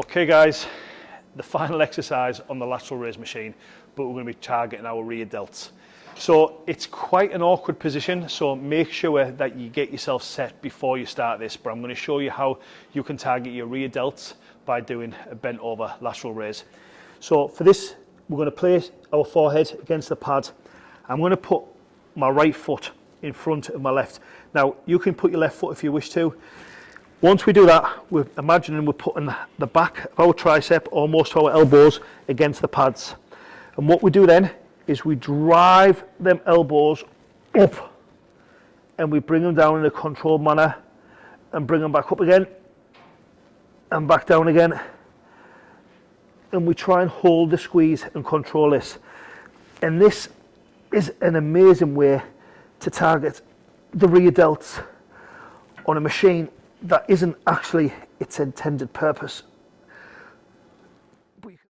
Okay guys, the final exercise on the lateral raise machine, but we're going to be targeting our rear delts. So it's quite an awkward position, so make sure that you get yourself set before you start this, but I'm going to show you how you can target your rear delts by doing a bent over lateral raise. So for this, we're going to place our forehead against the pad. I'm going to put my right foot in front of my left. Now, you can put your left foot if you wish to. Once we do that, we're imagining we're putting the back of our tricep almost our elbows against the pads. And what we do then is we drive them elbows up and we bring them down in a controlled manner and bring them back up again and back down again. And we try and hold the squeeze and control this. And this is an amazing way to target the rear delts on a machine that isn't actually its intended purpose.